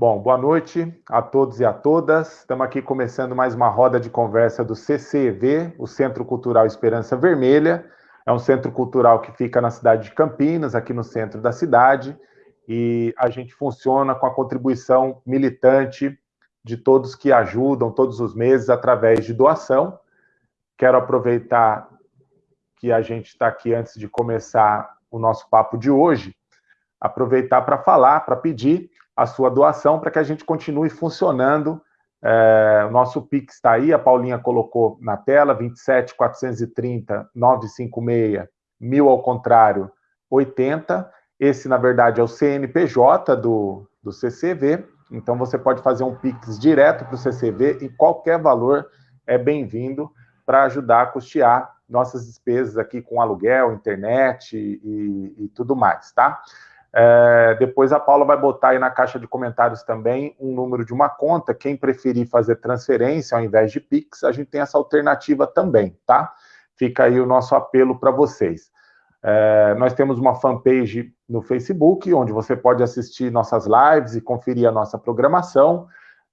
Bom, boa noite a todos e a todas. Estamos aqui começando mais uma roda de conversa do CCV, o Centro Cultural Esperança Vermelha. É um centro cultural que fica na cidade de Campinas, aqui no centro da cidade, e a gente funciona com a contribuição militante de todos que ajudam todos os meses através de doação. Quero aproveitar que a gente está aqui antes de começar o nosso papo de hoje, aproveitar para falar, para pedir a sua doação para que a gente continue funcionando. É, o nosso Pix está aí, a Paulinha colocou na tela, 27 430 956 mil ao contrário, 80. Esse, na verdade, é o CNPJ do, do CCV, então você pode fazer um Pix direto para o CCV e qualquer valor é bem-vindo para ajudar a custear nossas despesas aqui com aluguel, internet e, e tudo mais, tá? É, depois a Paula vai botar aí na caixa de comentários também um número de uma conta. Quem preferir fazer transferência ao invés de Pix, a gente tem essa alternativa também, tá? Fica aí o nosso apelo para vocês. É, nós temos uma fanpage no Facebook, onde você pode assistir nossas lives e conferir a nossa programação.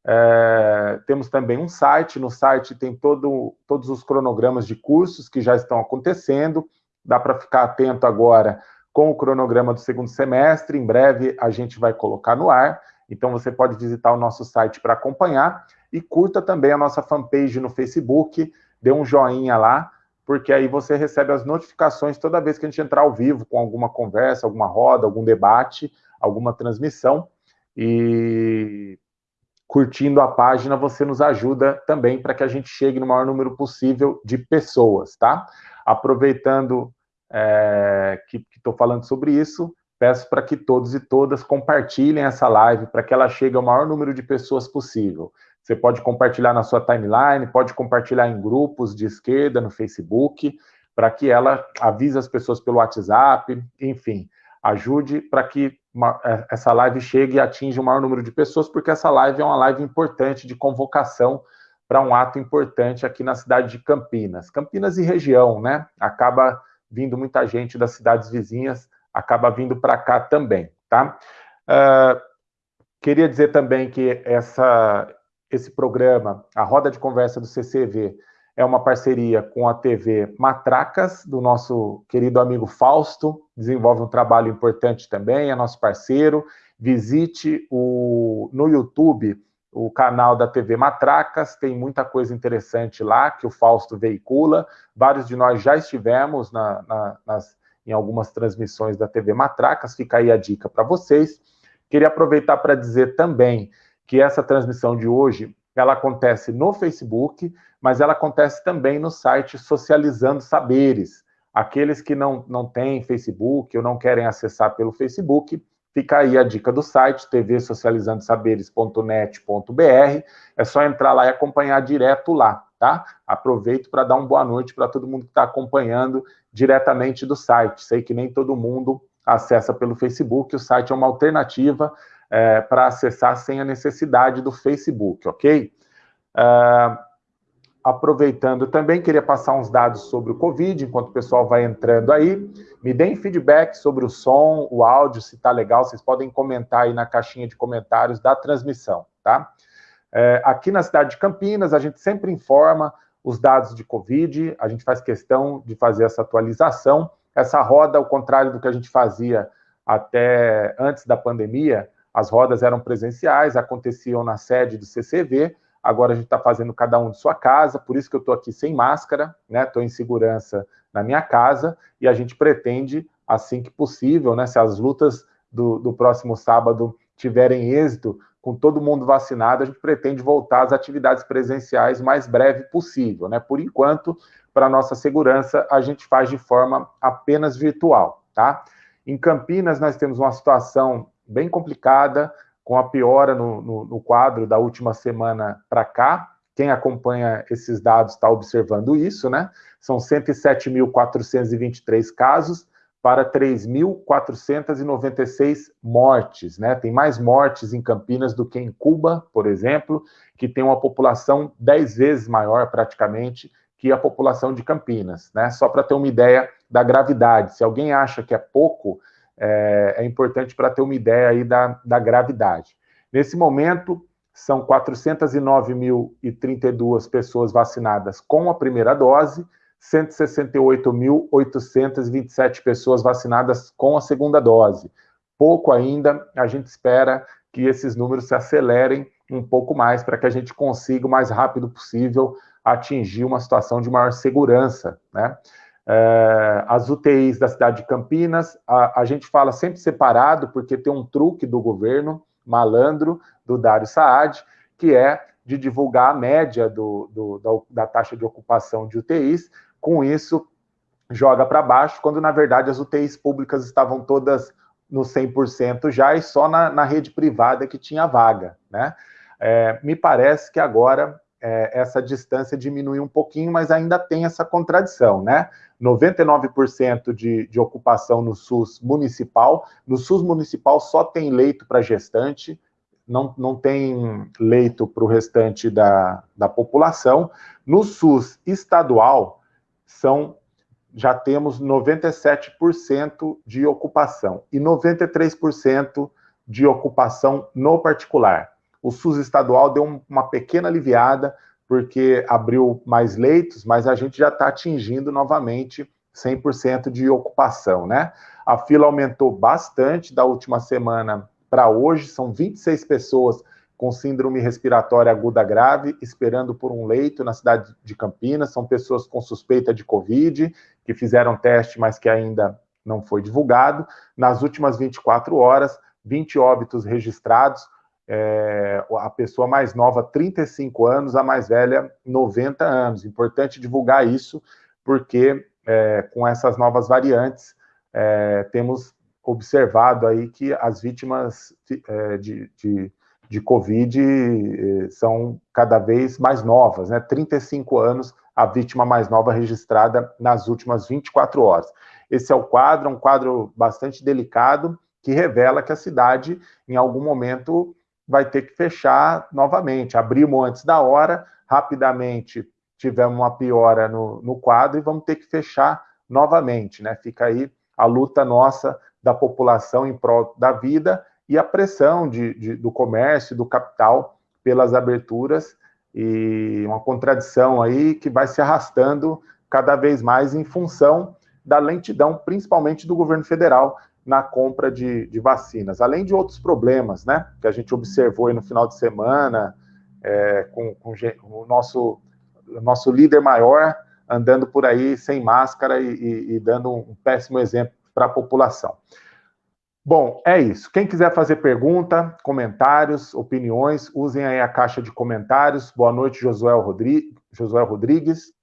É, temos também um site, no site tem todo, todos os cronogramas de cursos que já estão acontecendo, dá para ficar atento agora com o cronograma do segundo semestre. Em breve a gente vai colocar no ar. Então você pode visitar o nosso site para acompanhar e curta também a nossa fanpage no Facebook, dê um joinha lá, porque aí você recebe as notificações toda vez que a gente entrar ao vivo com alguma conversa, alguma roda, algum debate, alguma transmissão. E curtindo a página, você nos ajuda também para que a gente chegue no maior número possível de pessoas, tá? Aproveitando é, que estou falando sobre isso, peço para que todos e todas compartilhem essa live para que ela chegue ao maior número de pessoas possível. Você pode compartilhar na sua timeline, pode compartilhar em grupos de esquerda no Facebook, para que ela avise as pessoas pelo WhatsApp, enfim, ajude para que uma, é, essa live chegue e atinja o maior número de pessoas, porque essa live é uma live importante de convocação para um ato importante aqui na cidade de Campinas. Campinas e região, né? Acaba vindo muita gente das cidades vizinhas, acaba vindo para cá também, tá? Uh, queria dizer também que essa, esse programa, a Roda de Conversa do CCV, é uma parceria com a TV Matracas, do nosso querido amigo Fausto, desenvolve um trabalho importante também, é nosso parceiro. Visite o, no YouTube o canal da TV Matracas, tem muita coisa interessante lá que o Fausto veicula. Vários de nós já estivemos na, na, nas, em algumas transmissões da TV Matracas, fica aí a dica para vocês. Queria aproveitar para dizer também que essa transmissão de hoje, ela acontece no Facebook, mas ela acontece também no site Socializando Saberes. Aqueles que não, não têm Facebook ou não querem acessar pelo Facebook, Fica aí a dica do site, tvsocializandosaberes.net.br. É só entrar lá e acompanhar direto lá, tá? Aproveito para dar uma boa noite para todo mundo que está acompanhando diretamente do site. Sei que nem todo mundo acessa pelo Facebook, o site é uma alternativa é, para acessar sem a necessidade do Facebook, ok? Uh, aproveitando também, queria passar uns dados sobre o Covid, enquanto o pessoal vai entrando aí. Me deem feedback sobre o som, o áudio, se está legal, vocês podem comentar aí na caixinha de comentários da transmissão, tá? É, aqui na cidade de Campinas, a gente sempre informa os dados de Covid, a gente faz questão de fazer essa atualização. Essa roda, ao contrário do que a gente fazia até antes da pandemia, as rodas eram presenciais, aconteciam na sede do CCV, Agora a gente está fazendo cada um de sua casa, por isso que eu estou aqui sem máscara, né? Estou em segurança na minha casa e a gente pretende, assim que possível, né? Se as lutas do, do próximo sábado tiverem êxito, com todo mundo vacinado, a gente pretende voltar às atividades presenciais mais breve possível, né? Por enquanto, para nossa segurança, a gente faz de forma apenas virtual, tá? Em Campinas, nós temos uma situação bem complicada, com a piora no, no, no quadro da última semana para cá. Quem acompanha esses dados está observando isso, né? São 107.423 casos para 3.496 mortes, né? Tem mais mortes em Campinas do que em Cuba, por exemplo, que tem uma população 10 vezes maior, praticamente, que a população de Campinas, né? Só para ter uma ideia da gravidade. Se alguém acha que é pouco, é, é importante para ter uma ideia aí da, da gravidade. Nesse momento, são 409.032 pessoas vacinadas com a primeira dose, 168.827 pessoas vacinadas com a segunda dose. Pouco ainda, a gente espera que esses números se acelerem um pouco mais para que a gente consiga o mais rápido possível atingir uma situação de maior segurança, né? É, as UTIs da cidade de Campinas, a, a, gente fala sempre separado, porque tem um truque do governo, malandro, do Dário Saad, que é de divulgar a média do, do, da, da, taxa de ocupação de UTIs, com isso joga para baixo, quando na verdade as UTIs públicas estavam todas no 100% já e só na, na, rede privada que tinha vaga, né? É, me parece que agora é, essa distância diminui um pouquinho, mas ainda tem essa contradição, né? 99% de, de ocupação no SUS municipal. No SUS municipal só tem leito para gestante, não, não tem leito para o restante da, da população. No SUS estadual, são já temos 97% de ocupação e 93% de ocupação no particular. O SUS estadual deu uma pequena aliviada, porque abriu mais leitos, mas a gente já está atingindo novamente 100% de ocupação, né? A fila aumentou bastante da última semana para hoje, são 26 pessoas com síndrome respiratória aguda grave, esperando por um leito na cidade de Campinas, são pessoas com suspeita de Covid, que fizeram teste, mas que ainda não foi divulgado. Nas últimas 24 horas, 20 óbitos registrados, é, a pessoa mais nova, 35 anos, a mais velha, 90 anos. Importante divulgar isso, porque é, com essas novas variantes, é, temos observado aí que as vítimas é, de, de, de, Covid é, são cada vez mais novas, né? 35 anos, a vítima mais nova registrada nas últimas 24 horas. Esse é o quadro, um quadro bastante delicado, que revela que a cidade, em algum momento, vai ter que fechar novamente. Abrimos antes da hora, rapidamente tivemos uma piora no, no quadro e vamos ter que fechar novamente, né? Fica aí a luta nossa da população em prol da vida e a pressão de, de, do comércio, do capital pelas aberturas e uma contradição aí que vai se arrastando cada vez mais em função da lentidão, principalmente do governo federal, na compra de, de, vacinas, além de outros problemas, né, que a gente observou no final de semana, é, com, com, o nosso, nosso líder maior andando por aí sem máscara e, e, e dando um péssimo exemplo para a população. Bom, é isso. Quem quiser fazer pergunta, comentários, opiniões, usem aí a caixa de comentários. Boa noite, Josué Rodrigues. Josué Rodrigues.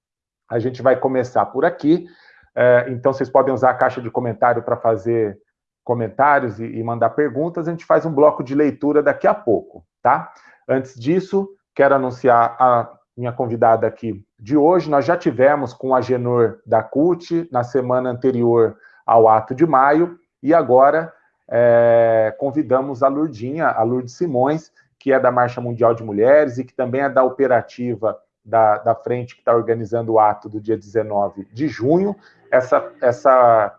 A gente vai começar por aqui. É, então, vocês podem usar a caixa de comentário para fazer comentários e, e mandar perguntas, a gente faz um bloco de leitura daqui a pouco, tá? Antes disso, quero anunciar a minha convidada aqui de hoje. Nós já tivemos com a Genor da CUT na semana anterior ao ato de maio, e agora é, convidamos a Lurdinha, a Lourdes Simões, que é da Marcha Mundial de Mulheres e que também é da operativa da, da frente que está organizando o ato do dia 19 de junho. Essa, essa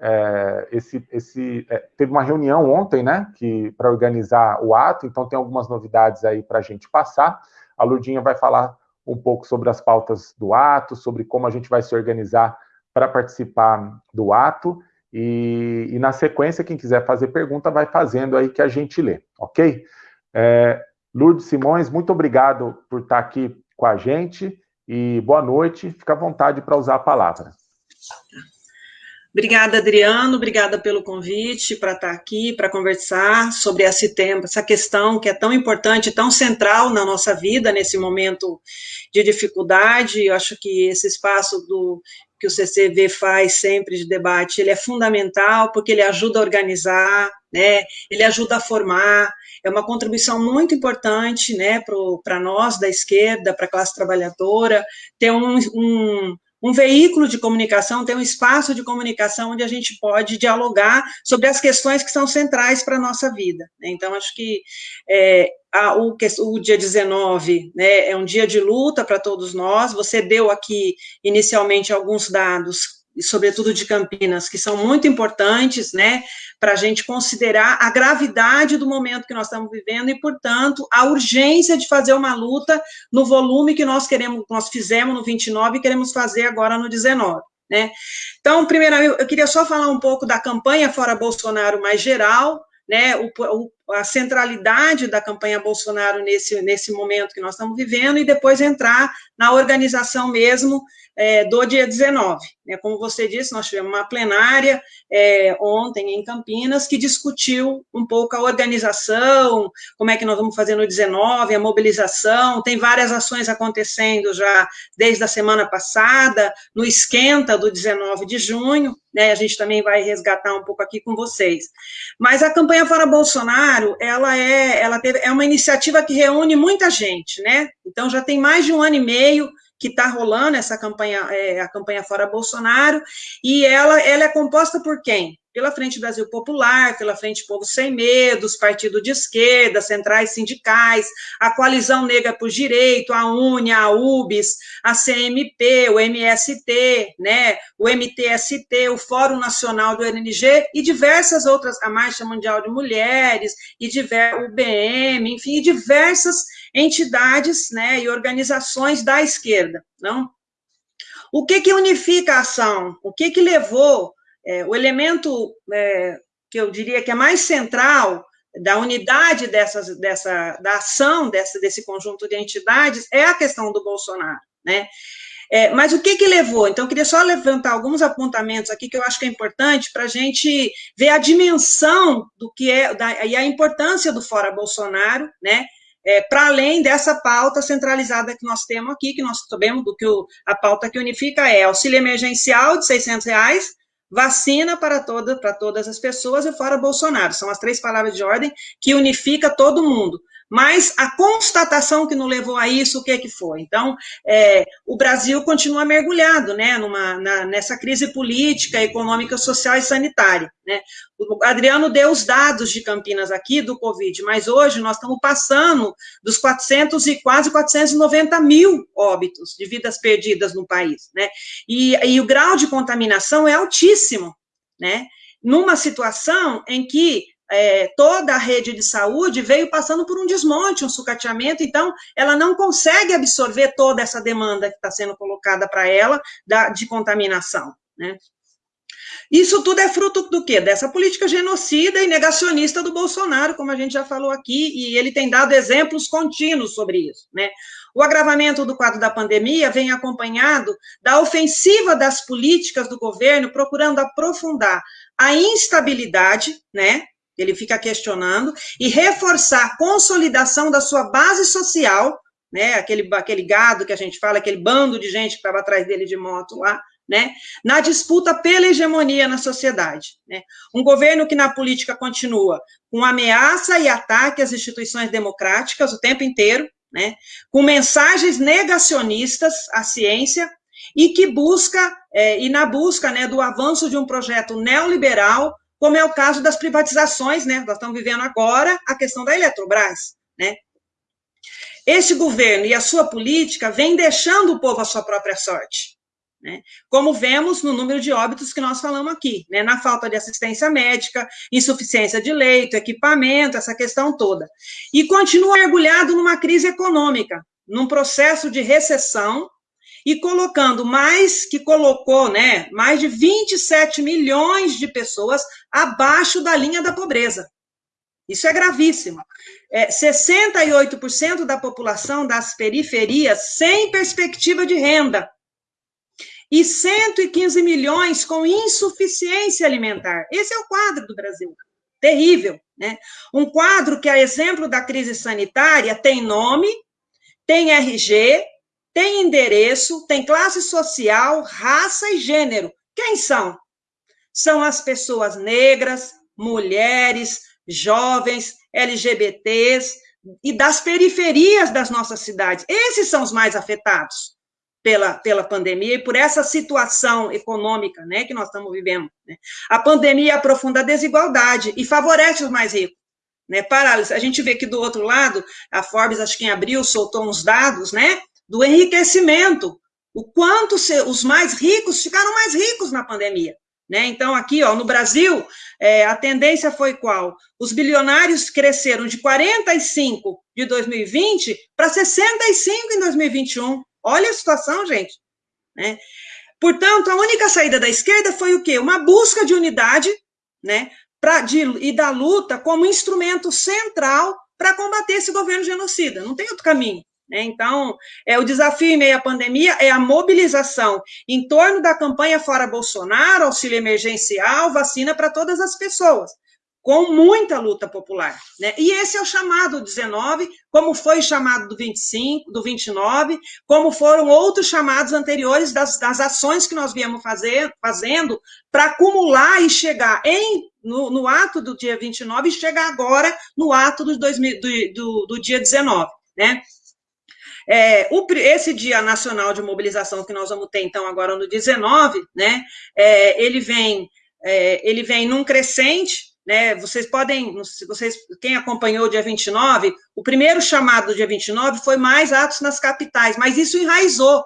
é, esse, esse, é, teve uma reunião ontem, né, que para organizar o ato, então tem algumas novidades aí para a gente passar. A Lurdinha vai falar um pouco sobre as pautas do ato, sobre como a gente vai se organizar para participar do ato, e, e, na sequência, quem quiser fazer pergunta, vai fazendo aí que a gente lê, ok? É, Lourdes Simões, muito obrigado por estar aqui com a gente, e boa noite, fica à vontade para usar a palavra. Obrigada, Adriano, obrigada pelo convite para estar aqui, para conversar sobre esse tema, essa questão que é tão importante, tão central na nossa vida nesse momento de dificuldade. Eu acho que esse espaço do que o CCV faz sempre de debate, ele é fundamental porque ele ajuda a organizar, né? Ele ajuda a formar, é uma contribuição muito importante, né, para nós da esquerda, para a classe trabalhadora, ter um, um um veículo de comunicação, tem um espaço de comunicação onde a gente pode dialogar sobre as questões que são centrais para a nossa vida. Né? Então, acho que é, a, o, o, dia 19 né, é um dia de luta para todos nós. Você deu aqui, inicialmente, alguns dados, sobretudo de Campinas, que são muito importantes, né, para a gente considerar a gravidade do momento que nós estamos vivendo e, portanto, a urgência de fazer uma luta no volume que nós queremos, nós fizemos no 29 e queremos fazer agora no 19. Né? Então, primeiro, eu queria só falar um pouco da campanha Fora Bolsonaro mais geral, né, o, o, a centralidade da campanha Bolsonaro nesse, nesse momento que nós estamos vivendo, e depois entrar na organização mesmo é, do dia 19. Né? Como você disse, nós tivemos uma plenária é, ontem em Campinas que discutiu um pouco a organização, como é que nós vamos fazer no 19, a mobilização, tem várias ações acontecendo já desde a semana passada, no esquenta do 19 de junho, né, a gente também vai resgatar um pouco aqui com vocês. Mas a campanha Fora Bolsonaro, ela é, ela teve, é uma iniciativa que reúne muita gente, né? Então já tem mais de um ano e meio que está rolando essa campanha, é, a campanha Fora Bolsonaro, e ela, ela é composta por quem? Pela Frente Brasil Popular, pela Frente Povo Sem Medo, os partidos de esquerda, centrais sindicais, a Coalizão Negra por Direito, a UNIA, a UBS, a CMP, o MST, né, o MTST, o Fórum Nacional do NNG e diversas outras, a Marcha Mundial de Mulheres, e diver, o BM, enfim, diversas entidades né, e organizações da esquerda, não? O que que unifica a ação? O que que levou é, o elemento é, que eu diria que é mais central da unidade dessas, dessa, da ação dessa, desse conjunto de entidades é a questão do Bolsonaro, né? É, mas o que que levou? Então, eu queria só levantar alguns apontamentos aqui que eu acho que é importante para a gente ver a dimensão do que é da, e a importância do Fora Bolsonaro, né? É, para além dessa pauta centralizada que nós temos aqui, que nós sabemos do que o, a pauta que unifica é auxílio emergencial de 600 reais, vacina para, toda, para todas as pessoas e fora Bolsonaro. São as três palavras de ordem que unifica todo mundo mas a constatação que nos levou a isso, o que, é que foi? Então, é, o Brasil continua mergulhado né, numa, na, nessa crise política, econômica, social e sanitária. Né? O Adriano deu os dados de Campinas aqui do Covid, mas hoje nós estamos passando dos 400 e quase 490 mil óbitos de vidas perdidas no país. Né? E, e o grau de contaminação é altíssimo, né? numa situação em que é, toda a rede de saúde veio passando por um desmonte, um sucateamento, então ela não consegue absorver toda essa demanda que está sendo colocada para ela da, de contaminação. Né? Isso tudo é fruto do quê? Dessa política genocida e negacionista do Bolsonaro, como a gente já falou aqui, e ele tem dado exemplos contínuos sobre isso. Né? O agravamento do quadro da pandemia vem acompanhado da ofensiva das políticas do governo, procurando aprofundar a instabilidade, né, ele fica questionando, e reforçar a consolidação da sua base social, né, aquele, aquele gado que a gente fala, aquele bando de gente que estava atrás dele de moto lá, né, na disputa pela hegemonia na sociedade. Né. Um governo que na política continua com ameaça e ataque às instituições democráticas o tempo inteiro, né, com mensagens negacionistas à ciência, e que busca, é, e na busca né, do avanço de um projeto neoliberal como é o caso das privatizações, né? Nós estamos vivendo agora a questão da Eletrobras, né? Este governo e a sua política vem deixando o povo à sua própria sorte, né? Como vemos no número de óbitos que nós falamos aqui, né? Na falta de assistência médica, insuficiência de leito, equipamento, essa questão toda. E continua mergulhado numa crise econômica, num processo de recessão e colocando mais que colocou, né, mais de 27 milhões de pessoas abaixo da linha da pobreza. Isso é gravíssimo. É, 68% da população das periferias sem perspectiva de renda. E 115 milhões com insuficiência alimentar. Esse é o quadro do Brasil. Terrível, né? Um quadro que, a exemplo da crise sanitária, tem nome, tem RG, tem endereço, tem classe social, raça e gênero. Quem são? São as pessoas negras, mulheres, jovens, LGBTs e das periferias das nossas cidades. Esses são os mais afetados pela, pela pandemia e por essa situação econômica né, que nós estamos vivendo. Né? A pandemia aprofunda a desigualdade e favorece os mais ricos. Né, para, a gente vê que do outro lado, a Forbes, acho que em abril, soltou uns dados, né? Do enriquecimento. O quanto os mais ricos ficaram mais ricos na pandemia. Né? Então, aqui, ó, no Brasil, é, a tendência foi qual? Os bilionários cresceram de 45 de 2020 para 65 em 2021. Olha a situação, gente. Né? Portanto, a única saída da esquerda foi o quê? Uma busca de unidade né, pra, de, e da luta como instrumento central para combater esse governo genocida. Não tem outro caminho. Né? Então, é, o desafio em meio à pandemia é a mobilização em torno da campanha Fora Bolsonaro, auxílio emergencial, vacina para todas as pessoas, com muita luta popular. Né? E esse é o chamado 19, como foi chamado do 25, do 29, como foram outros chamados anteriores das, das ações que nós viemos fazer, fazendo para acumular e chegar em no, no, ato do dia 29 e chegar agora no ato do, 2000, do, do, do dia 19. Né? É, o, esse Dia Nacional de Mobilização que nós vamos ter, então, agora no 19, né, é, ele, vem, é, ele vem num crescente, né, vocês podem, vocês, quem acompanhou o dia 29, o primeiro chamado do dia 29 foi mais atos nas capitais, mas isso enraizou,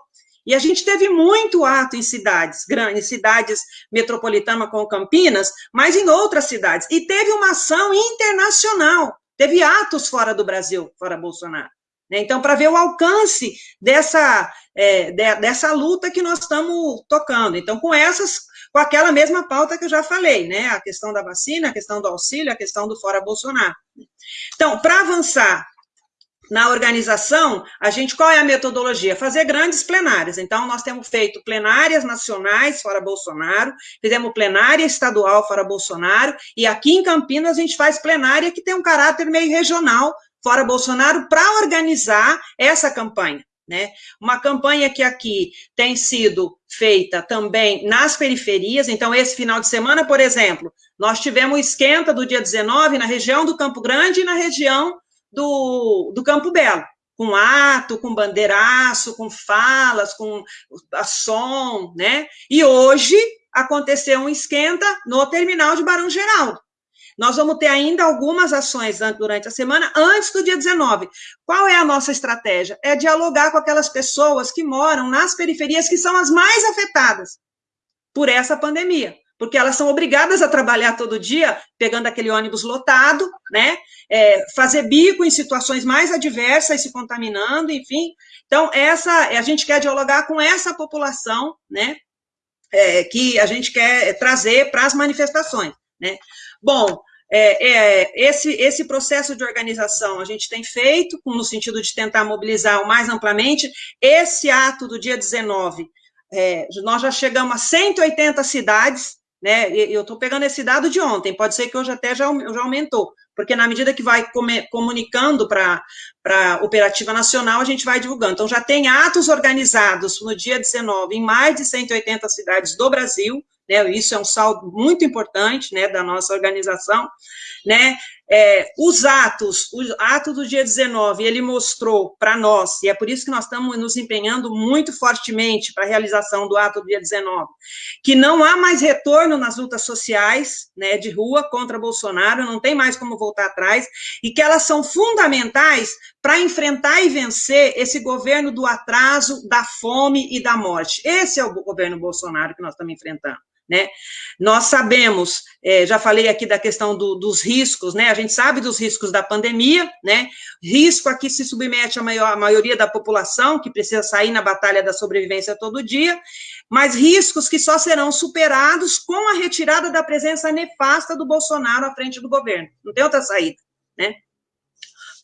e a gente teve muito ato em cidades grandes, cidades metropolitanas como Campinas, mas em outras cidades. E teve uma ação internacional, teve atos fora do Brasil, fora Bolsonaro. Né? Então, para ver o alcance dessa, é, de, dessa luta que nós estamos tocando. Então, com essas, com aquela mesma pauta que eu já falei, né? A questão da vacina, a questão do auxílio, a questão do fora Bolsonaro. Então, para avançar na organização, a gente, qual é a metodologia? Fazer grandes plenárias. Então, nós temos feito plenárias nacionais fora Bolsonaro, fizemos plenária estadual fora Bolsonaro, e aqui em Campinas a gente faz plenária que tem um caráter meio regional, fora Bolsonaro para organizar essa campanha. Né? Uma campanha que aqui tem sido feita também nas periferias, então esse final de semana, por exemplo, nós tivemos esquenta do dia 19 na região do Campo Grande e na região do, do Campo Belo, com ato, com bandeiraço, com falas, com som, né? E hoje aconteceu um esquenta no terminal de Barão Geraldo. Nós vamos ter ainda algumas ações durante a semana, antes do dia 19. Qual é a nossa estratégia? É dialogar com aquelas pessoas que moram nas periferias, que são as mais afetadas por essa pandemia. Porque elas são obrigadas a trabalhar todo dia, pegando aquele ônibus lotado, né? É, fazer bico em situações mais adversas, se contaminando, enfim. Então, essa a gente quer dialogar com essa população, né? É, que a gente quer trazer para as manifestações. Né? Bom, é, é, esse, esse processo de organização a gente tem feito, no sentido de tentar mobilizar o mais amplamente. Esse ato do dia 19, é, nós já chegamos a 180 cidades, né? Eu estou pegando esse dado de ontem, pode ser que hoje até já, já aumentou, porque na medida que vai comunicando para a Operativa Nacional, a gente vai divulgando. Então, já tem atos organizados no dia 19 em mais de 180 cidades do Brasil, né, isso é um saldo muito importante, né, da nossa organização, né, é, os atos, o ato do dia 19, ele mostrou para nós, e é por isso que nós estamos nos empenhando muito fortemente para a realização do ato do dia 19, que não há mais retorno nas lutas sociais, né, de rua contra Bolsonaro, não tem mais como voltar atrás, e que elas são fundamentais para enfrentar e vencer esse governo do atraso, da fome e da morte. Esse é o governo Bolsonaro que nós estamos enfrentando. Né? Nós sabemos, é, já falei aqui da questão do, dos riscos, né? A gente sabe dos riscos da pandemia, né? Risco aqui se submete a, maior, a maioria da população, que precisa sair na batalha da sobrevivência todo dia, mas riscos que só serão superados com a retirada da presença nefasta do Bolsonaro à frente do governo. Não tem outra saída, né?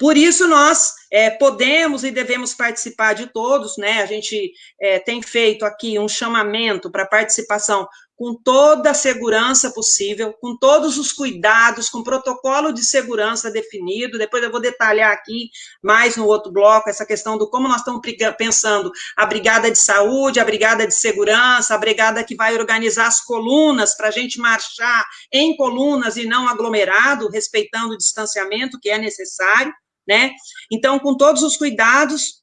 Por isso, nós é, podemos e devemos participar de todos, né? A gente é, tem feito aqui um chamamento para participação com toda a segurança possível, com todos os cuidados, com protocolo de segurança definido. Depois eu vou detalhar aqui mais no outro bloco essa questão do como nós estamos pensando a brigada de saúde, a brigada de segurança, a brigada que vai organizar as colunas para a gente marchar em colunas e não aglomerado, respeitando o distanciamento que é necessário, né? Então, com todos os cuidados,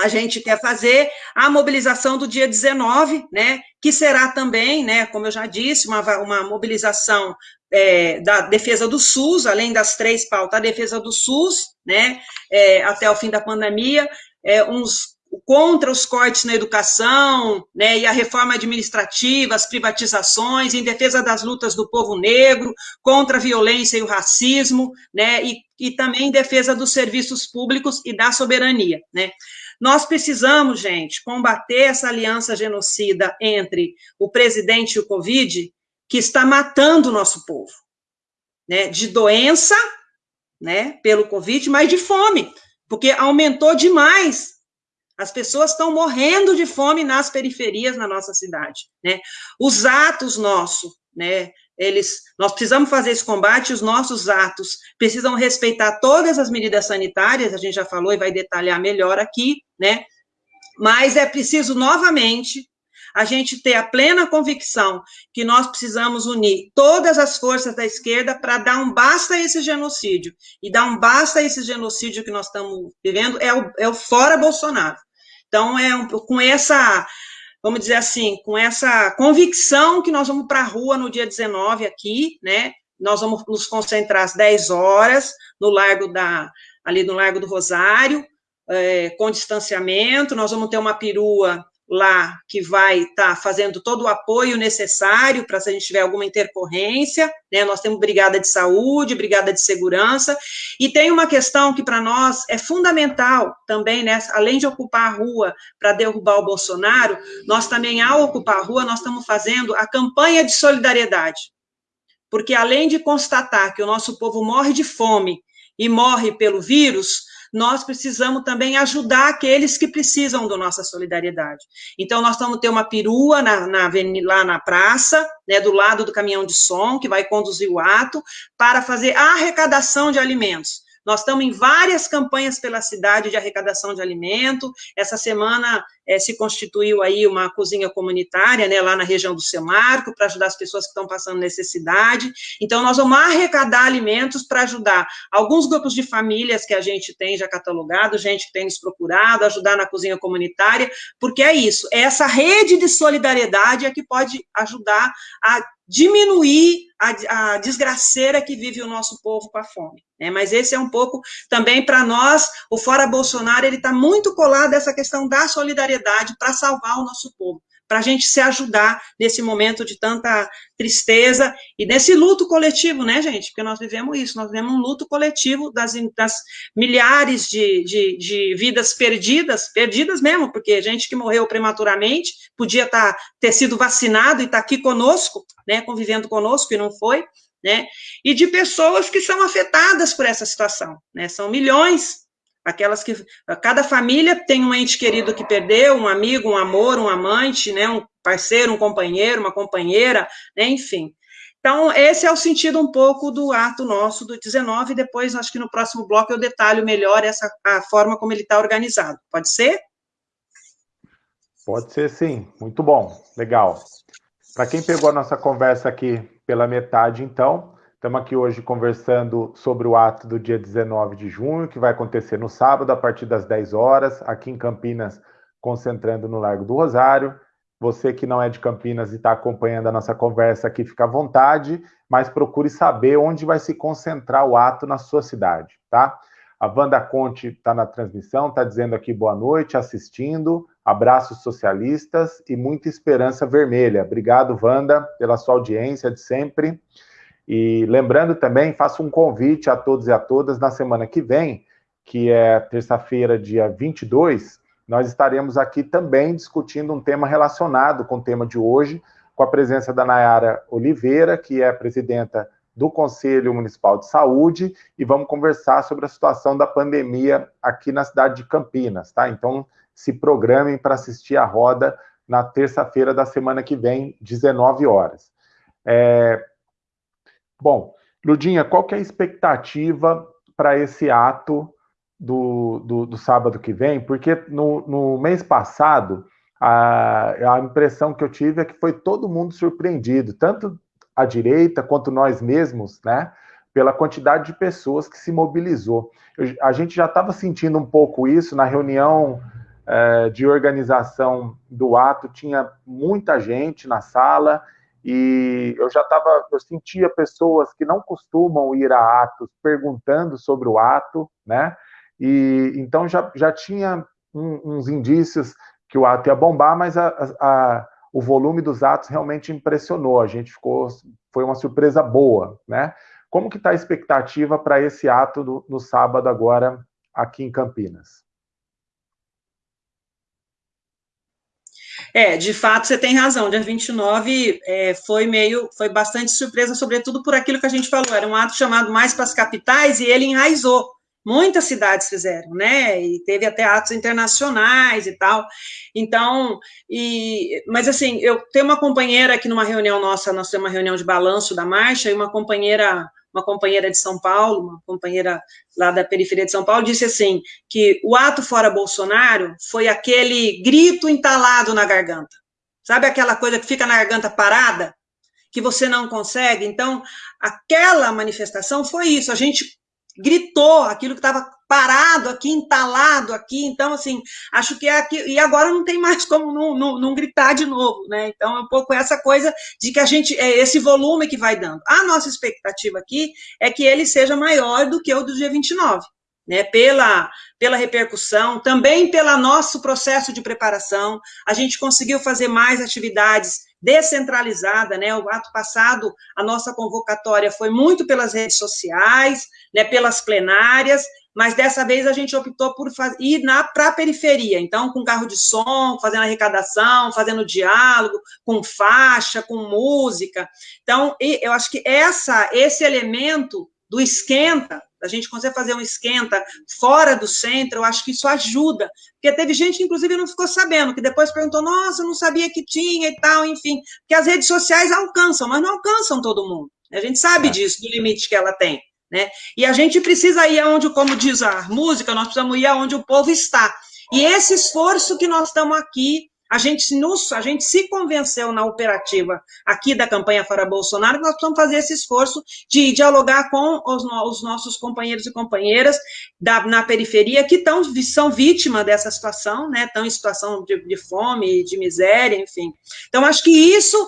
a gente quer fazer a mobilização do dia 19, né, que será também, né, como eu já disse, uma, uma mobilização é, da defesa do SUS, além das três pautas, a defesa do SUS, né, é, até o fim da pandemia, é, uns contra os cortes na educação, né, e a reforma administrativa, as privatizações, em defesa das lutas do povo negro, contra a violência e o racismo, né, e, e também em defesa dos serviços públicos e da soberania, né. Nós precisamos, gente, combater essa aliança genocida entre o presidente e o Covid, que está matando o nosso povo, né, de doença, né, pelo Covid, mas de fome, porque aumentou demais as pessoas estão morrendo de fome nas periferias na nossa cidade, né? Os atos nossos, né? Eles, nós precisamos fazer esse combate, os nossos atos precisam respeitar todas as medidas sanitárias, a gente já falou e vai detalhar melhor aqui, né? Mas é preciso novamente a gente ter a plena convicção que nós precisamos unir todas as forças da esquerda para dar um basta a esse genocídio. E dar um basta a esse genocídio que nós estamos vivendo é o, é o fora Bolsonaro. Então, é um, com essa, vamos dizer assim, com essa convicção que nós vamos para a rua no dia 19 aqui, né? Nós vamos nos concentrar às 10 horas no Largo da, ali no Largo do Rosário, é, com distanciamento, nós vamos ter uma perua lá que vai estar tá fazendo todo o apoio necessário para se a gente tiver alguma intercorrência, né? Nós temos brigada de saúde, brigada de segurança, e tem uma questão que para nós é fundamental também, né? Além de ocupar a rua para derrubar o Bolsonaro, nós também, ao ocupar a rua, nós estamos fazendo a campanha de solidariedade. Porque além de constatar que o nosso povo morre de fome e morre pelo vírus, nós precisamos também ajudar aqueles que precisam da nossa solidariedade. Então, nós vamos ter uma perua na, na, lá na praça, né, do lado do caminhão de som, que vai conduzir o ato, para fazer a arrecadação de alimentos. Nós estamos em várias campanhas pela cidade de arrecadação de alimento. Essa semana é, se constituiu aí uma cozinha comunitária, né, lá na região do Semarco, para ajudar as pessoas que estão passando necessidade. Então, nós vamos arrecadar alimentos para ajudar alguns grupos de famílias que a gente tem já catalogado, gente que tem nos procurado, ajudar na cozinha comunitária, porque é isso, é essa rede de solidariedade é que pode ajudar a diminuir a, a desgraceira que vive o nosso povo com a fome. Né? Mas esse é um pouco também para nós, o Fora Bolsonaro, ele está muito colado a essa questão da solidariedade para salvar o nosso povo para a gente se ajudar nesse momento de tanta tristeza e desse luto coletivo, né, gente? Porque nós vivemos isso, nós vivemos um luto coletivo das, das milhares de, de, de, vidas perdidas, perdidas mesmo, porque gente que morreu prematuramente podia tá, ter sido vacinado e tá aqui conosco, né, convivendo conosco e não foi, né? E de pessoas que são afetadas por essa situação, né? São milhões aquelas que cada família tem um ente querido que perdeu, um amigo, um amor, um amante, né, um parceiro, um companheiro, uma companheira, né, enfim. Então, esse é o sentido um pouco do ato nosso do 19, depois, acho que no próximo bloco eu detalho melhor essa a forma como ele está organizado. Pode ser? Pode ser sim, muito bom, legal. Para quem pegou a nossa conversa aqui pela metade, então, Estamos aqui hoje conversando sobre o ato do dia 19 de junho, que vai acontecer no sábado, a partir das 10 horas, aqui em Campinas, concentrando no Largo do Rosário. Você que não é de Campinas e está acompanhando a nossa conversa aqui, fica à vontade, mas procure saber onde vai se concentrar o ato na sua cidade, tá? A Wanda Conte está na transmissão, está dizendo aqui boa noite, assistindo, abraços socialistas e muita esperança vermelha. Obrigado, Wanda, pela sua audiência de sempre. E lembrando também, faço um convite a todos e a todas na semana que vem, que é terça-feira, dia 22, nós estaremos aqui também discutindo um tema relacionado com o tema de hoje, com a presença da Nayara Oliveira, que é presidenta do Conselho Municipal de Saúde, e vamos conversar sobre a situação da pandemia aqui na cidade de Campinas, tá? Então, se programem para assistir a roda na terça-feira da semana que vem, 19 horas. É, Bom, Ludinha, qual que é a expectativa para esse ato do, do, do, sábado que vem? Porque no, no mês passado, a, a impressão que eu tive é que foi todo mundo surpreendido, tanto a direita quanto nós mesmos, né? Pela quantidade de pessoas que se mobilizou. Eu, a gente já estava sentindo um pouco isso na reunião é, de organização do ato, tinha muita gente na sala e eu já estava, eu sentia pessoas que não costumam ir a atos perguntando sobre o ato, né? E então já, já tinha um, uns indícios que o ato ia bombar, mas a, a, o volume dos atos realmente impressionou. A gente ficou, foi uma surpresa boa, né? Como que está a expectativa para esse ato do, no sábado agora aqui em Campinas? É, de fato, você tem razão. Dia 29 é, foi meio, foi bastante surpresa, sobretudo por aquilo que a gente falou. Era um ato chamado mais para as capitais e ele enraizou. Muitas cidades fizeram, né? E teve até atos internacionais e tal. Então, e, mas assim, eu tenho uma companheira aqui numa reunião nossa, nós temos uma reunião de balanço da marcha, e uma companheira uma companheira de São Paulo, uma companheira lá da periferia de São Paulo, disse assim, que o ato fora Bolsonaro foi aquele grito entalado na garganta. Sabe aquela coisa que fica na garganta parada? Que você não consegue? Então, aquela manifestação foi isso. A gente gritou aquilo que estava parado aqui, entalado aqui, então, assim, acho que é aqui, e agora não tem mais como não, não, não, gritar de novo, né, então é um pouco essa coisa de que a gente, é esse volume que vai dando. A nossa expectativa aqui é que ele seja maior do que o do dia 29, né, pela, pela repercussão, também pelo nosso processo de preparação, a gente conseguiu fazer mais atividades descentralizada, né? O ato passado, a nossa convocatória foi muito pelas redes sociais, né, pelas plenárias, mas dessa vez a gente optou por ir para a periferia, então com carro de som, fazendo arrecadação, fazendo diálogo, com faixa, com música. Então, eu acho que essa, esse elemento do esquenta, a gente consegue fazer um esquenta fora do centro, eu acho que isso ajuda, porque teve gente que, inclusive, não ficou sabendo, que depois perguntou, nossa, eu não sabia que tinha e tal, enfim, porque as redes sociais alcançam, mas não alcançam todo mundo, a gente sabe é. disso, do limite que ela tem, né, e a gente precisa ir aonde, como diz a música, nós precisamos ir aonde o povo está, e esse esforço que nós estamos aqui a gente, nos, a gente se convenceu na operativa aqui da campanha Fora Bolsonaro que nós precisamos fazer esse esforço de dialogar com os, os nossos companheiros e companheiras da, na periferia que tão, são vítimas dessa situação, né, estão em situação de, de fome, de miséria, enfim. Então, acho que isso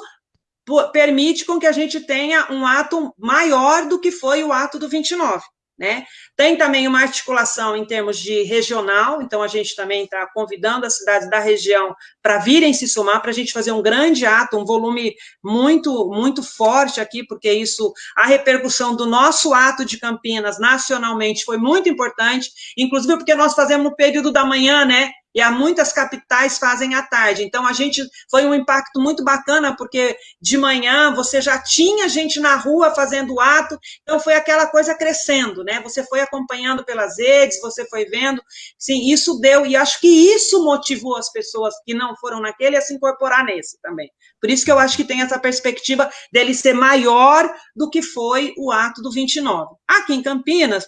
permite com que a gente tenha um ato maior do que foi o ato do 29. Né? Tem também uma articulação em termos de regional, então a gente também está convidando as cidades da região para virem se somar, para a gente fazer um grande ato, um volume muito, muito forte aqui, porque isso, a repercussão do nosso ato de Campinas nacionalmente foi muito importante, inclusive porque nós fazemos no período da manhã, né? E há muitas capitais fazem à tarde. Então, a gente foi um impacto muito bacana, porque de manhã você já tinha gente na rua fazendo ato, então foi aquela coisa crescendo, né? Você foi acompanhando pelas redes, você foi vendo, sim, isso deu, e acho que isso motivou as pessoas que não foram naquele a se incorporar nesse também. Por isso que eu acho que tem essa perspectiva dele ser maior do que foi o ato do 29. Aqui em Campinas,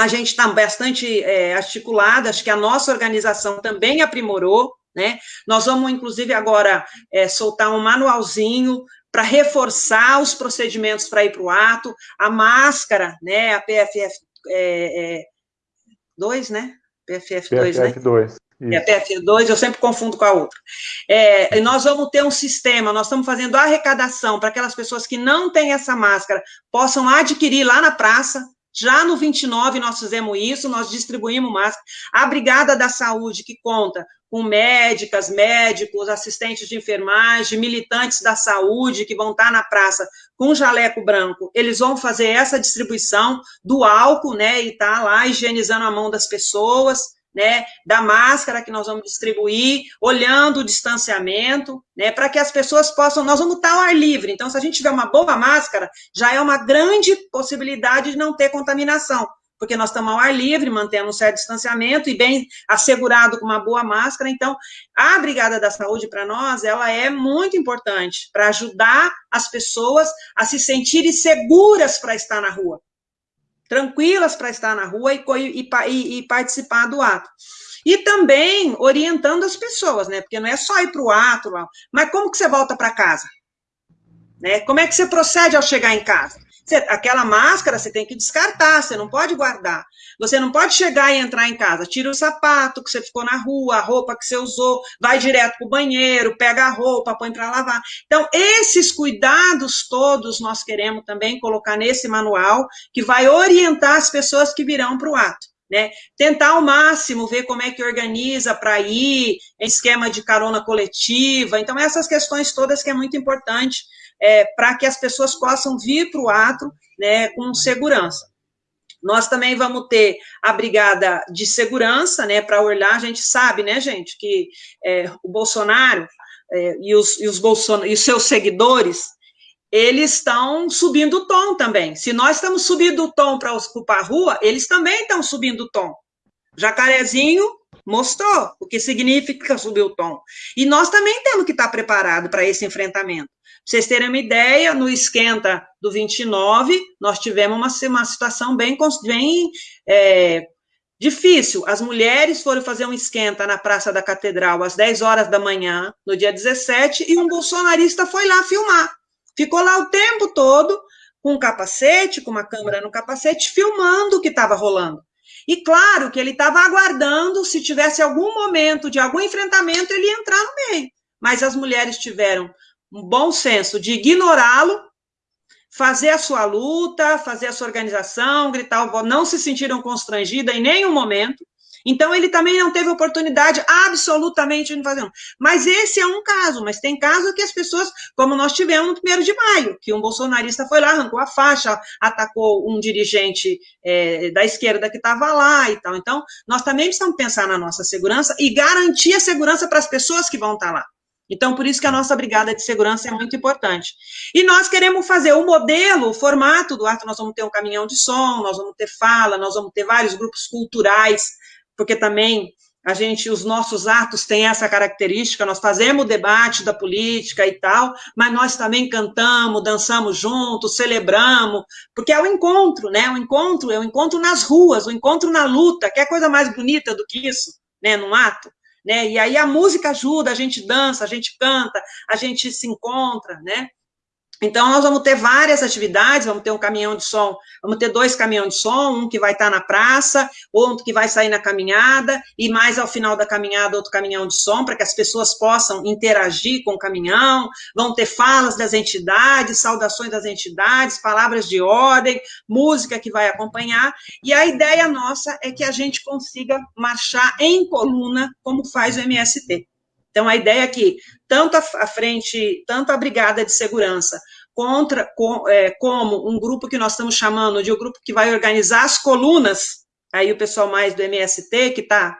a gente está bastante é, articulada, acho que a nossa organização também aprimorou, né? Nós vamos, inclusive, agora é, soltar um manualzinho para reforçar os procedimentos para ir para o ato, a máscara, né? A PFF é, é, 2, né? PFF 2, PFF 2. Né? É, PFF 2, eu sempre confundo com a outra. É, nós vamos ter um sistema, nós estamos fazendo arrecadação para aquelas pessoas que não têm essa máscara possam adquirir lá na praça, já no 29 nós fizemos isso, nós distribuímos máscara. A Brigada da Saúde, que conta com médicas, médicos, assistentes de enfermagem, militantes da saúde que vão estar na praça com jaleco branco, eles vão fazer essa distribuição do álcool, né, e tá lá higienizando a mão das pessoas né, da máscara que nós vamos distribuir, olhando o distanciamento, né, para que as pessoas possam, nós vamos estar ao ar livre, então se a gente tiver uma boa máscara, já é uma grande possibilidade de não ter contaminação, porque nós estamos ao ar livre, mantendo um certo distanciamento e bem assegurado com uma boa máscara, então a Brigada da Saúde para nós, ela é muito importante para ajudar as pessoas a se sentirem seguras para estar na rua, tranquilas para estar na rua e, e, e, participar do ato. E também orientando as pessoas, né? Porque não é só ir para o ato, mas como que você volta para casa? Né? Como é que você procede ao chegar em casa? Você, aquela máscara você tem que descartar, você não pode guardar. Você não pode chegar e entrar em casa, tira o sapato que você ficou na rua, a roupa que você usou, vai direto para o banheiro, pega a roupa, põe para lavar. Então, esses cuidados todos nós queremos também colocar nesse manual, que vai orientar as pessoas que virão para o ato. né? Tentar ao máximo ver como é que organiza para ir, em esquema de carona coletiva. Então, essas questões todas que é muito importante é, para que as pessoas possam vir para o ato né, com segurança. Nós também vamos ter a brigada de segurança, né, para olhar, a gente sabe, né, gente, que é, o Bolsonaro é, e, os, e, os Bolson e os seus seguidores, eles estão subindo o tom também. Se nós estamos subindo o tom para ocupar a rua, eles também estão subindo o tom. Jacarezinho mostrou o que significa subir o tom. E nós também temos que estar preparados para esse enfrentamento. Vocês terem uma ideia, no esquenta do 29, nós tivemos uma, uma situação bem, bem é, difícil. As mulheres foram fazer um esquenta na Praça da Catedral às 10 horas da manhã, no dia 17, e um bolsonarista foi lá filmar. Ficou lá o tempo todo com um capacete, com uma câmera no capacete, filmando o que estava rolando. E claro que ele estava aguardando, se tivesse algum momento de algum enfrentamento, ele ia entrar no meio. Mas as mulheres tiveram um bom senso de ignorá-lo, fazer a sua luta, fazer a sua organização, gritar o não se sentiram constrangidas em nenhum momento, então, ele também não teve oportunidade absolutamente de fazer. Mas esse é um caso, mas tem caso que as pessoas, como nós tivemos no primeiro de maio, que um bolsonarista foi lá, arrancou a faixa, atacou um dirigente é, da esquerda que estava lá e tal. Então, nós também precisamos pensar na nossa segurança e garantir a segurança para as pessoas que vão estar tá lá. Então, por isso que a nossa brigada de segurança é muito importante. E nós queremos fazer o modelo, o formato do ato, nós vamos ter um caminhão de som, nós vamos ter fala, nós vamos ter vários grupos culturais, porque também a gente, os nossos atos têm essa característica, nós fazemos debate da política e tal, mas nós também cantamos, dançamos juntos, celebramos, porque é o encontro, né? O encontro é o encontro nas ruas, o encontro na luta, que é coisa mais bonita do que isso, né? Num ato, né? E aí a música ajuda, a gente dança, a gente canta, a gente se encontra, né? Então, nós vamos ter várias atividades, vamos ter um caminhão de som, vamos ter dois caminhões de som, um que vai estar na praça, outro que vai sair na caminhada, e mais ao final da caminhada, outro caminhão de som, para que as pessoas possam interagir com o caminhão, vão ter falas das entidades, saudações das entidades, palavras de ordem, música que vai acompanhar, e a ideia nossa é que a gente consiga marchar em coluna, como faz o MST. Então, a ideia é que tanto a frente, tanto a brigada de segurança, contra, com, é, como um grupo que nós estamos chamando de um grupo que vai organizar as colunas, aí o pessoal mais do MST, que está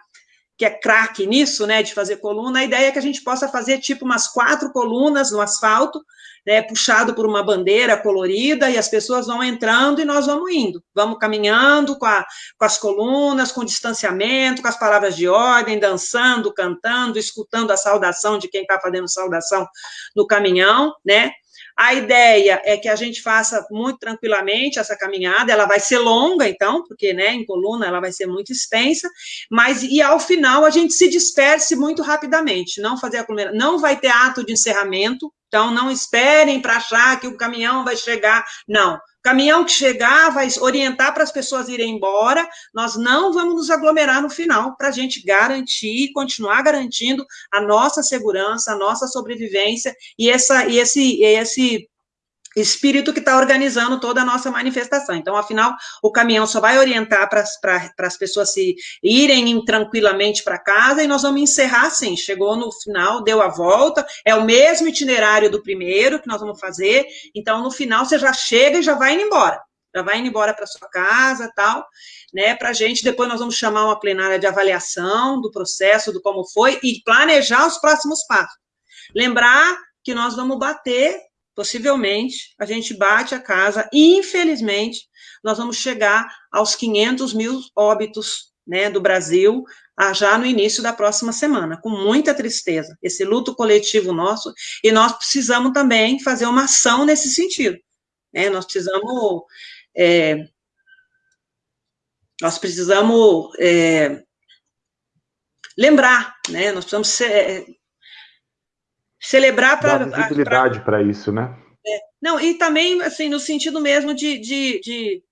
que é craque nisso, né, de fazer coluna, a ideia é que a gente possa fazer tipo umas quatro colunas no asfalto, né, puxado por uma bandeira colorida, e as pessoas vão entrando e nós vamos indo. Vamos caminhando com, a, com as colunas, com distanciamento, com as palavras de ordem, dançando, cantando, escutando a saudação de quem está fazendo saudação no caminhão, né? A ideia é que a gente faça muito tranquilamente essa caminhada, ela vai ser longa, então, porque, né, em coluna ela vai ser muito extensa, mas, e ao final a gente se disperse muito rapidamente, não fazer a coluna, não vai ter ato de encerramento, então não esperem para achar que o caminhão vai chegar, não, caminhão que chegar vai orientar para as pessoas irem embora, nós não vamos nos aglomerar no final para a gente garantir, continuar garantindo a nossa segurança, a nossa sobrevivência e, essa, e esse, esse espírito que está organizando toda a nossa manifestação. Então, afinal, o caminhão só vai orientar para as pessoas se irem tranquilamente para casa e nós vamos encerrar assim. Chegou no final, deu a volta, é o mesmo itinerário do primeiro que nós vamos fazer. Então, no final, você já chega e já vai indo embora. Já vai indo embora para sua casa tal, né? Para a gente, depois nós vamos chamar uma plenária de avaliação do processo, do como foi, e planejar os próximos passos. Lembrar que nós vamos bater possivelmente a gente bate a casa infelizmente, nós vamos chegar aos 500 mil óbitos né, do Brasil já no início da próxima semana, com muita tristeza, esse luto coletivo nosso, e nós precisamos também fazer uma ação nesse sentido, né, nós precisamos, é, nós precisamos é, lembrar, né, nós precisamos ser, celebrar para... Visibilidade para isso, né? É, não, e também, assim, no sentido mesmo de, de, de,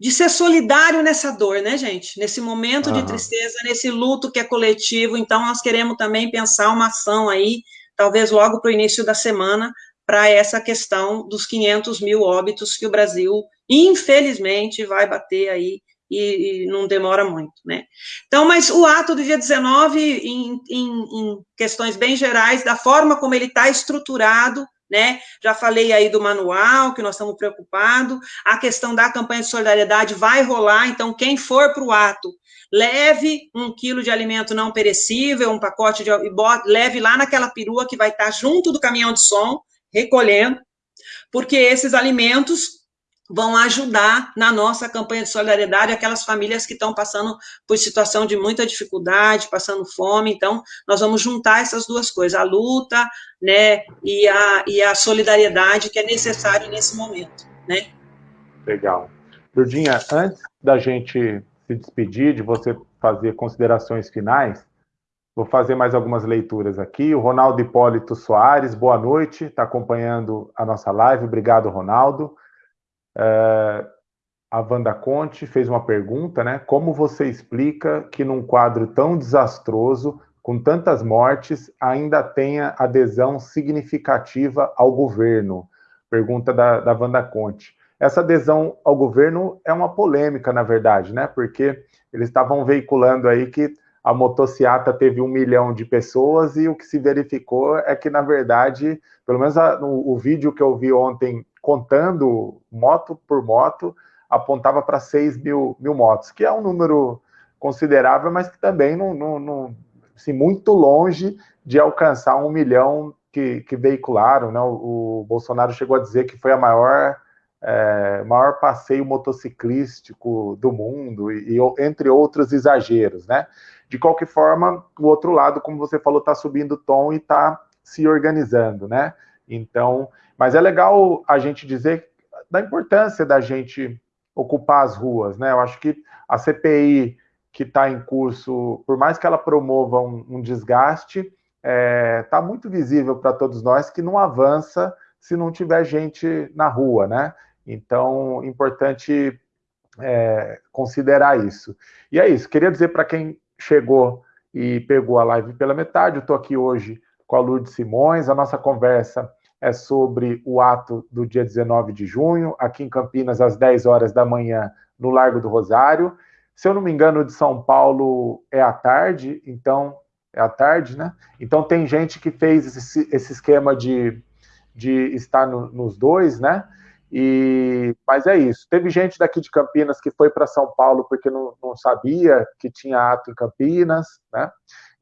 de, ser solidário nessa dor, né, gente? Nesse momento uhum. de tristeza, nesse luto que é coletivo, então nós queremos também pensar uma ação aí, talvez logo para o início da semana, para essa questão dos 500 mil óbitos que o Brasil, infelizmente, vai bater aí e, e, não demora muito, né? Então, mas o ato do dia 19, em, em, em questões bem gerais, da forma como ele está estruturado, né? Já falei aí do manual, que nós estamos preocupados, a questão da campanha de solidariedade vai rolar, então quem for para o ato, leve um quilo de alimento não perecível, um pacote de... leve lá naquela perua que vai estar junto do caminhão de som, recolhendo, porque esses alimentos vão ajudar na nossa campanha de solidariedade aquelas famílias que estão passando por situação de muita dificuldade, passando fome. Então, nós vamos juntar essas duas coisas, a luta, né, e a, e a solidariedade que é necessário nesse momento, né? Legal. Lurdinha, antes da gente se despedir, de você fazer considerações finais, vou fazer mais algumas leituras aqui. O Ronaldo Hipólito Soares, boa noite, está acompanhando a nossa live. Obrigado, Ronaldo. Uh, a Wanda Conte fez uma pergunta, né? Como você explica que num quadro tão desastroso, com tantas mortes, ainda tenha adesão significativa ao governo? Pergunta da, da Wanda Conte. Essa adesão ao governo é uma polêmica, na verdade, né? Porque eles estavam veiculando aí que a motociata teve um milhão de pessoas e o que se verificou é que, na verdade, pelo menos a, no, o vídeo que eu vi ontem contando moto por moto, apontava para 6 mil, mil motos, que é um número considerável, mas que também não, não, não assim, muito longe de alcançar um milhão que, que veicularam. Né? O, o, Bolsonaro chegou a dizer que foi a maior, é, maior passeio motociclístico do mundo, e, e, entre outros exageros. Né? De qualquer forma, o outro lado, como você falou, está subindo o tom e está se organizando. Né? Então, mas é legal a gente dizer da importância da gente ocupar as ruas, né? Eu acho que a CPI que está em curso, por mais que ela promova um, um desgaste, está é, tá muito visível para todos nós que não avança se não tiver gente na rua, né? Então, importante é, considerar isso. E é isso, queria dizer para quem chegou e pegou a live pela metade, eu estou aqui hoje com a Lourdes Simões, a nossa conversa é sobre o ato do dia 19 de junho, aqui em Campinas, às 10 horas da manhã, no Largo do Rosário. Se eu não me engano, de São Paulo é à tarde, então é à tarde, né? Então tem gente que fez esse, esse esquema de, de estar no, nos dois, né? E, mas é isso. Teve gente daqui de Campinas que foi para São Paulo porque não, não, sabia que tinha ato em Campinas, né?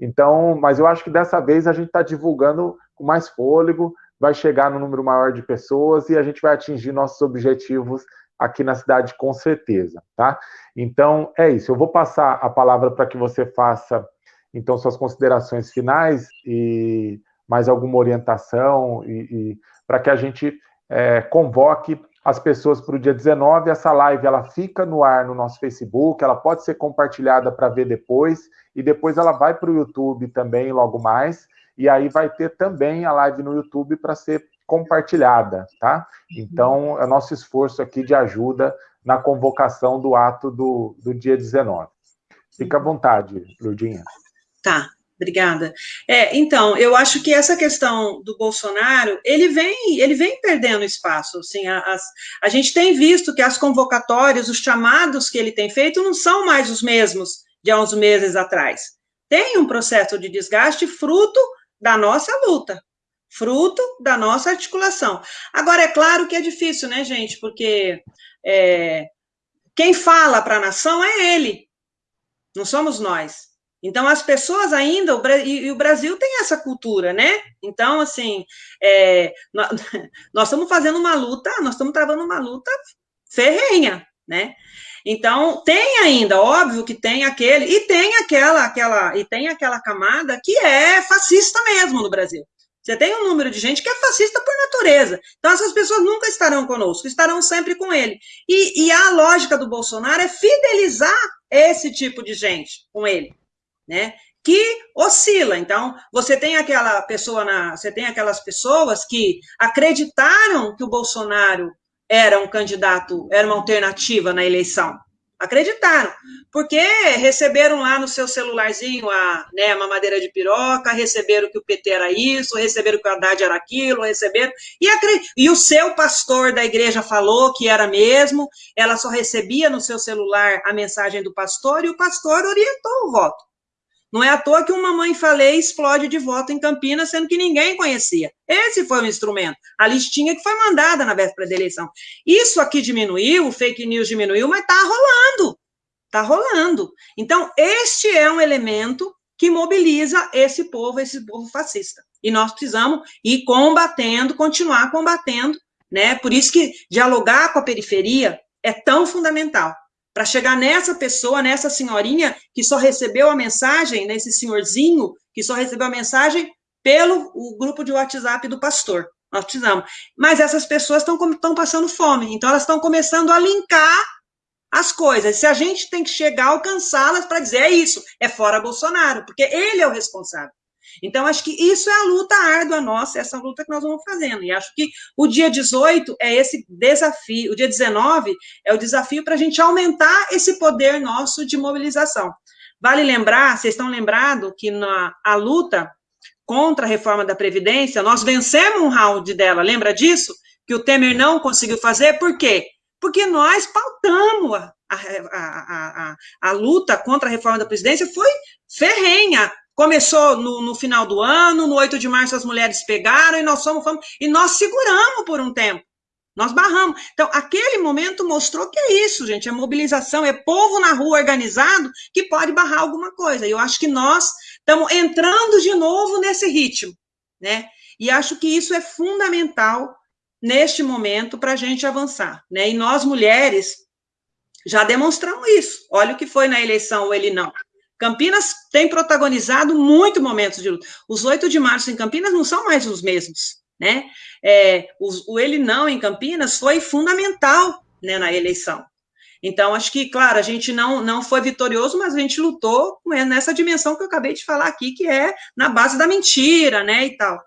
Então, mas eu acho que dessa vez a gente está divulgando com mais fôlego vai chegar no número maior de pessoas e a gente vai atingir nossos objetivos aqui na cidade com certeza, tá? Então, é isso. Eu vou passar a palavra para que você faça, então, suas considerações finais e mais alguma orientação e, e para que a gente é, convoque as pessoas para o dia 19. Essa live, ela fica no ar no nosso Facebook, ela pode ser compartilhada para ver depois e depois ela vai para o YouTube também logo mais e aí vai ter também a live no YouTube para ser compartilhada, tá? Então, é nosso esforço aqui de ajuda na convocação do ato do, do dia 19. Fica à vontade, Lurdinha. Tá, obrigada. É, então, eu acho que essa questão do Bolsonaro, ele vem, ele vem perdendo espaço, assim, as, a gente tem visto que as convocatórias, os chamados que ele tem feito não são mais os mesmos de há uns meses atrás. Tem um processo de desgaste fruto da nossa luta, fruto da nossa articulação. Agora, é claro que é difícil, né, gente? Porque é, quem fala para a nação é ele, não somos nós. Então, as pessoas ainda, e, o Brasil tem essa cultura, né? Então, assim, é, nós, nós estamos fazendo uma luta, nós estamos travando uma luta ferrenha, né? Então, tem ainda, óbvio que tem aquele, e tem aquela, aquela, e tem aquela camada que é fascista mesmo no Brasil. Você tem um número de gente que é fascista por natureza. Então, essas pessoas nunca estarão conosco, estarão sempre com ele. E, e a lógica do Bolsonaro é fidelizar esse tipo de gente com ele, né? Que oscila. Então, você tem aquela pessoa na, você tem aquelas pessoas que acreditaram que o Bolsonaro era um candidato, era uma alternativa na eleição. acreditaram, porque receberam lá no seu celularzinho a, né, a mamadeira de piroca, receberam que o PT era isso, receberam que o Haddad era aquilo, receberam, e, e o seu pastor da igreja falou que era mesmo, ela só recebia no seu celular a mensagem do pastor, e o pastor orientou o voto. Não é à toa que uma mãe falei explode de voto em Campinas, sendo que ninguém conhecia. Esse foi o instrumento, a listinha que foi mandada na véspera da eleição. Isso aqui diminuiu, o fake news diminuiu, mas está rolando. Está rolando. Então, este é um elemento que mobiliza esse povo, esse povo fascista. E nós precisamos ir combatendo, continuar combatendo, né? Por isso que dialogar com a periferia é tão fundamental para chegar nessa pessoa, nessa senhorinha que só recebeu a mensagem, nesse senhorzinho que só recebeu a mensagem pelo o grupo de WhatsApp do pastor. Nós precisamos. Mas essas pessoas estão passando fome, então elas estão começando a linkar as coisas. Se a gente tem que chegar a alcançá-las para dizer é isso, é fora Bolsonaro, porque ele é o responsável. Então, acho que isso é a luta árdua nossa, essa luta que nós vamos fazendo. E acho que o dia 18 é esse desafio, o dia 19 é o desafio para a gente aumentar esse poder nosso de mobilização. Vale lembrar, vocês estão lembrados que na a luta contra a reforma da Previdência, nós vencemos um round dela, lembra disso? Que o Temer não conseguiu fazer, por quê? Porque nós pautamos a, a, a, a, a luta contra a reforma da Previdência, foi ferrenha, Começou no, no, final do ano, no 8 de março as mulheres pegaram e nós fomos, fomos e nós seguramos por um tempo. Nós barramos. Então, aquele momento mostrou que é isso, gente, é mobilização, é povo na rua organizado que pode barrar alguma coisa. E eu acho que nós estamos entrando de novo nesse ritmo, né? E acho que isso é fundamental neste momento para a gente avançar, né? E nós, mulheres, já demonstramos isso. Olha o que foi na eleição, ou ele não. Campinas tem protagonizado muito momentos de luta. Os 8 de março em Campinas não são mais os mesmos, né? É, o, o ele não em Campinas foi fundamental né, na eleição. Então, acho que, claro, a gente não, não foi vitorioso, mas a gente lutou nessa dimensão que eu acabei de falar aqui, que é na base da mentira, né, e tal.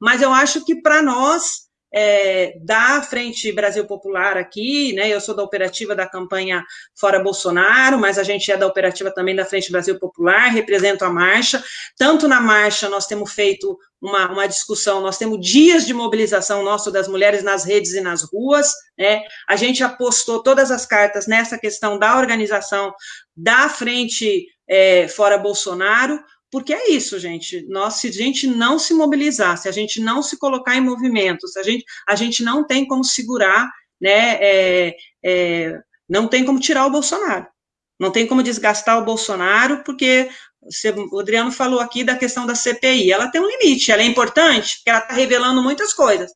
Mas eu acho que para nós é, da Frente Brasil Popular aqui, né? Eu sou da operativa da campanha Fora Bolsonaro, mas a gente é da operativa também da Frente Brasil Popular, represento a marcha. Tanto na marcha nós temos feito uma, uma discussão, nós temos dias de mobilização nosso das mulheres nas redes e nas ruas, né? A gente apostou todas as cartas nessa questão da organização da Frente é, Fora Bolsonaro, porque é isso, gente. Nós, se a gente não se mobilizar, se a gente não se colocar em movimento, se a gente, a gente não tem como segurar, né? É, é, não tem como tirar o Bolsonaro. Não tem como desgastar o Bolsonaro, porque o Adriano falou aqui da questão da CPI. Ela tem um limite, ela é importante, porque ela está revelando muitas coisas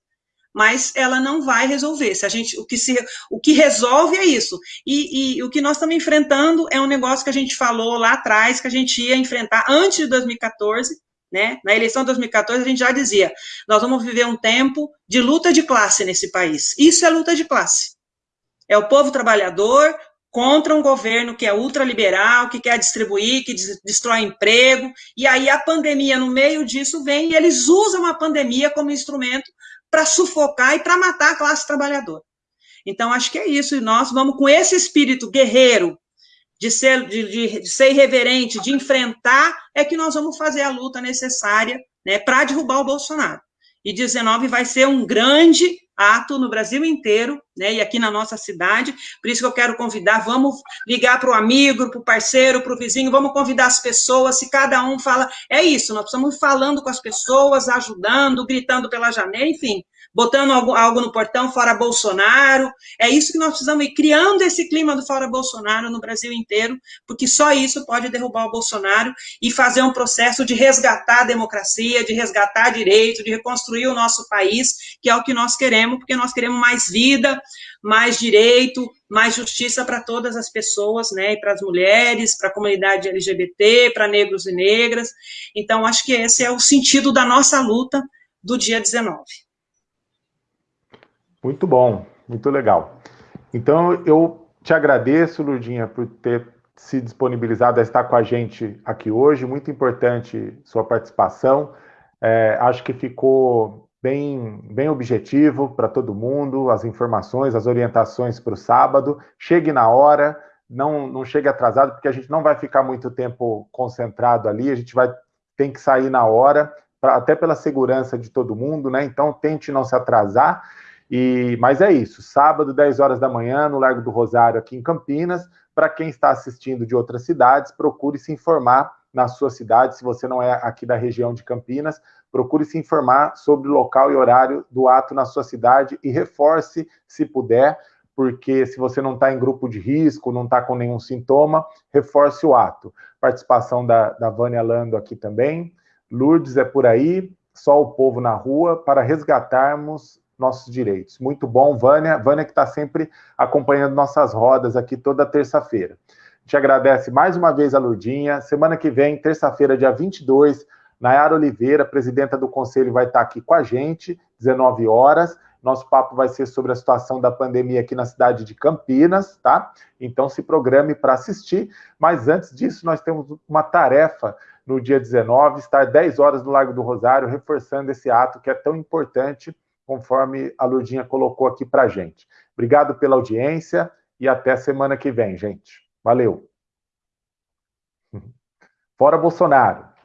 mas ela não vai resolver. Se a gente, o que se, o que resolve é isso. E, e, o que nós estamos enfrentando é um negócio que a gente falou lá atrás que a gente ia enfrentar antes de 2014. Né? Na eleição de 2014 a gente já dizia, nós vamos viver um tempo de luta de classe nesse país. Isso é luta de classe. É o povo trabalhador contra um governo que é ultraliberal, que quer distribuir, que destrói emprego, e aí a pandemia no meio disso vem e eles usam a pandemia como instrumento para sufocar e para matar a classe trabalhadora. Então, acho que é isso, e nós vamos com esse espírito guerreiro, de ser, de, de ser irreverente, de enfrentar, é que nós vamos fazer a luta necessária né, para derrubar o Bolsonaro. E 19 vai ser um grande ato no Brasil inteiro, né, e aqui na nossa cidade, por isso que eu quero convidar, vamos ligar para o amigo, para o parceiro, para o vizinho, vamos convidar as pessoas, se cada um fala, é isso, nós ir falando com as pessoas, ajudando, gritando pela janela, enfim, botando algo, algo no portão fora Bolsonaro. É isso que nós precisamos ir criando esse clima do fora Bolsonaro no Brasil inteiro, porque só isso pode derrubar o Bolsonaro e fazer um processo de resgatar a democracia, de resgatar direito, de reconstruir o nosso país, que é o que nós queremos, porque nós queremos mais vida, mais direito, mais justiça para todas as pessoas, né, e para as mulheres, para a comunidade LGBT, para negros e negras. Então, acho que esse é o sentido da nossa luta do dia 19. Muito bom, muito legal. Então, eu te agradeço, Lurdinha, por ter se disponibilizado a estar com a gente aqui hoje. Muito importante sua participação. É, acho que ficou bem, bem objetivo para todo mundo, as informações, as orientações para o sábado. Chegue na hora, não, não chegue atrasado, porque a gente não vai ficar muito tempo concentrado ali, a gente vai tem que sair na hora, pra, até pela segurança de todo mundo, né? Então tente não se atrasar. E, mas é isso, sábado, 10 horas da manhã, no Largo do Rosário, aqui em Campinas. Para quem está assistindo de outras cidades, procure se informar na sua cidade, se você não é aqui da região de Campinas, procure se informar sobre o local e horário do ato na sua cidade e reforce, se puder, porque se você não está em grupo de risco, não está com nenhum sintoma, reforce o ato. Participação da, da Vânia Lando aqui também. Lourdes é por aí, só o povo na rua, para resgatarmos nossos direitos. Muito bom, Vânia. Vânia que está sempre acompanhando nossas rodas aqui toda terça-feira. Te agradece mais uma vez a Lourdinha. Semana que vem, terça-feira, dia 22, Nayara Oliveira, presidenta do conselho, vai estar aqui com a gente, 19 horas. Nosso papo vai ser sobre a situação da pandemia aqui na cidade de Campinas, tá? Então se programe para assistir. Mas antes disso, nós temos uma tarefa no dia 19, estar 10 horas no Largo do Rosário, reforçando esse ato que é tão importante, conforme a Lurdinha colocou aqui para gente. Obrigado pela audiência e até semana que vem, gente. Valeu. Fora Bolsonaro.